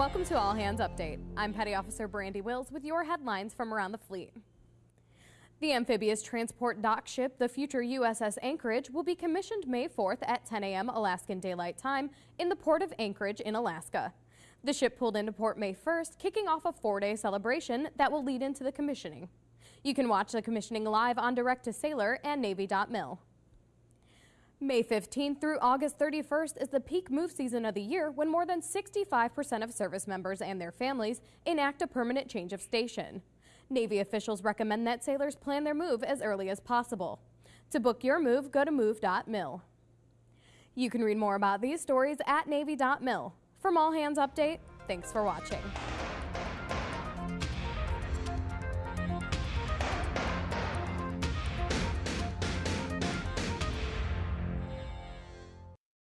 Welcome to All Hands Update. I'm Petty Officer Brandy Wills with your headlines from around the fleet. The amphibious transport dock ship, the future USS Anchorage, will be commissioned May 4th at 10 a.m. Alaskan Daylight Time in the port of Anchorage in Alaska. The ship pulled into port May 1st, kicking off a four-day celebration that will lead into the commissioning. You can watch the commissioning live on Direct to Sailor and Navy.mil. May 15th through August 31st is the peak move season of the year when more than 65% of service members and their families enact a permanent change of station. Navy officials recommend that sailors plan their move as early as possible. To book your move, go to move.mil. You can read more about these stories at Navy.mil. From All Hands Update, thanks for watching.